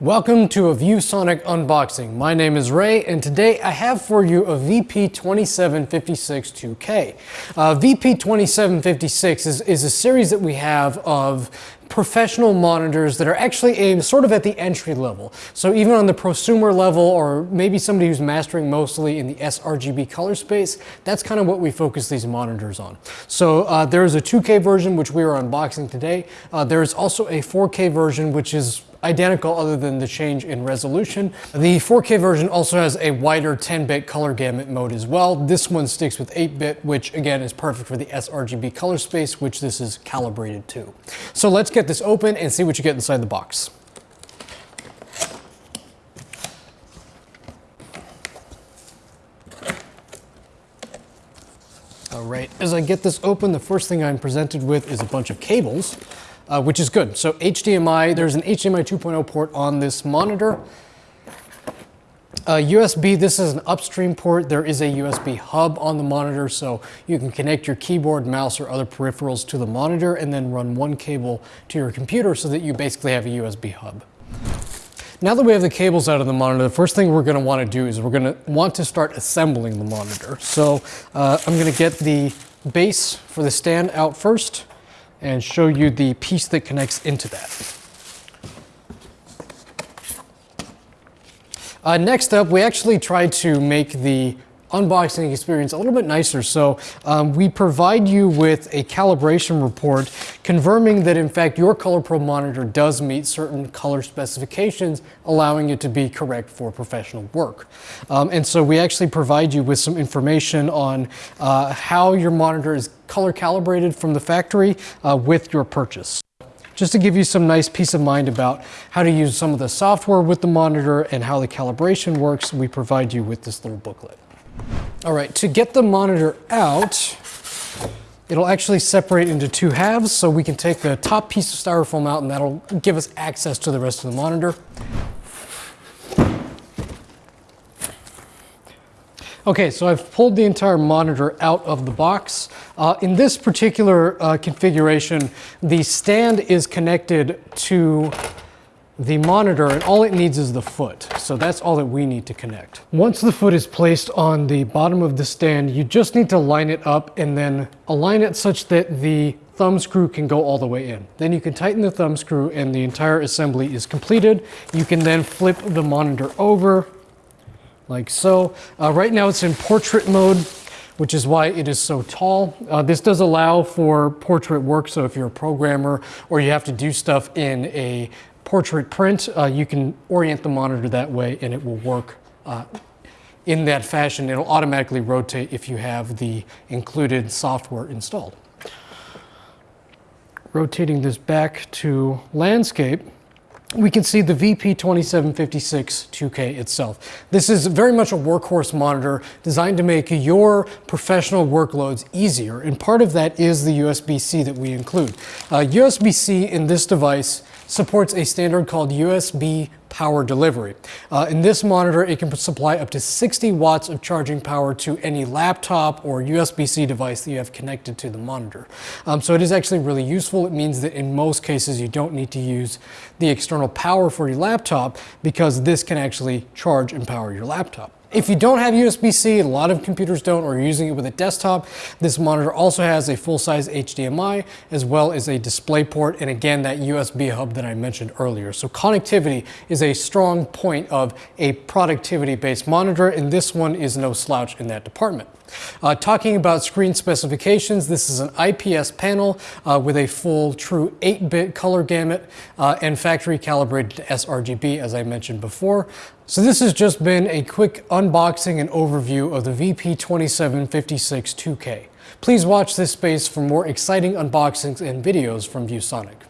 Welcome to a ViewSonic unboxing. My name is Ray and today I have for you a VP2756 2K. Uh, VP2756 is, is a series that we have of professional monitors that are actually aimed sort of at the entry level. So even on the prosumer level or maybe somebody who's mastering mostly in the sRGB color space, that's kind of what we focus these monitors on. So uh, there is a 2K version which we are unboxing today. Uh, there is also a 4K version which is identical other than the change in resolution. The 4K version also has a wider 10-bit color gamut mode as well. This one sticks with 8-bit, which again is perfect for the sRGB color space, which this is calibrated to. So let's get this open and see what you get inside the box. All right, as I get this open, the first thing I'm presented with is a bunch of cables uh, which is good. So HDMI, there's an HDMI 2.0 port on this monitor. Uh, USB, this is an upstream port. There is a USB hub on the monitor, so you can connect your keyboard, mouse, or other peripherals to the monitor and then run one cable to your computer so that you basically have a USB hub. Now that we have the cables out of the monitor, the first thing we're gonna wanna do is we're gonna want to start assembling the monitor. So uh, I'm gonna get the base for the stand out first and show you the piece that connects into that. Uh, next up, we actually tried to make the unboxing experience a little bit nicer. So um, we provide you with a calibration report confirming that in fact your ColorPro monitor does meet certain color specifications, allowing it to be correct for professional work. Um, and so we actually provide you with some information on uh, how your monitor is color calibrated from the factory uh, with your purchase just to give you some nice peace of mind about how to use some of the software with the monitor and how the calibration works, we provide you with this little booklet. All right, to get the monitor out, it'll actually separate into two halves so we can take the top piece of styrofoam out and that'll give us access to the rest of the monitor. Okay, so I've pulled the entire monitor out of the box. Uh, in this particular uh, configuration, the stand is connected to the monitor and all it needs is the foot. So that's all that we need to connect. Once the foot is placed on the bottom of the stand, you just need to line it up and then align it such that the thumb screw can go all the way in. Then you can tighten the thumb screw and the entire assembly is completed. You can then flip the monitor over like so. Uh, right now it's in portrait mode which is why it is so tall. Uh, this does allow for portrait work, so if you're a programmer or you have to do stuff in a portrait print, uh, you can orient the monitor that way and it will work uh, in that fashion. It'll automatically rotate if you have the included software installed. Rotating this back to landscape, we can see the VP2756 2K itself. This is very much a workhorse monitor designed to make your professional workloads easier, and part of that is the USB-C that we include. Uh, USB-C in this device supports a standard called USB power delivery. Uh, in this monitor, it can supply up to 60 watts of charging power to any laptop or USB-C device that you have connected to the monitor. Um, so it is actually really useful. It means that in most cases, you don't need to use the external power for your laptop because this can actually charge and power your laptop. If you don't have USB-C, a lot of computers don't, or you're using it with a desktop, this monitor also has a full-size HDMI as well as a display port, and again, that USB hub that I mentioned earlier. So connectivity is a strong point of a productivity-based monitor, and this one is no slouch in that department. Uh, talking about screen specifications, this is an IPS panel uh, with a full true 8-bit color gamut uh, and factory calibrated sRGB as I mentioned before. So this has just been a quick unboxing and overview of the VP2756 2K. Please watch this space for more exciting unboxings and videos from ViewSonic.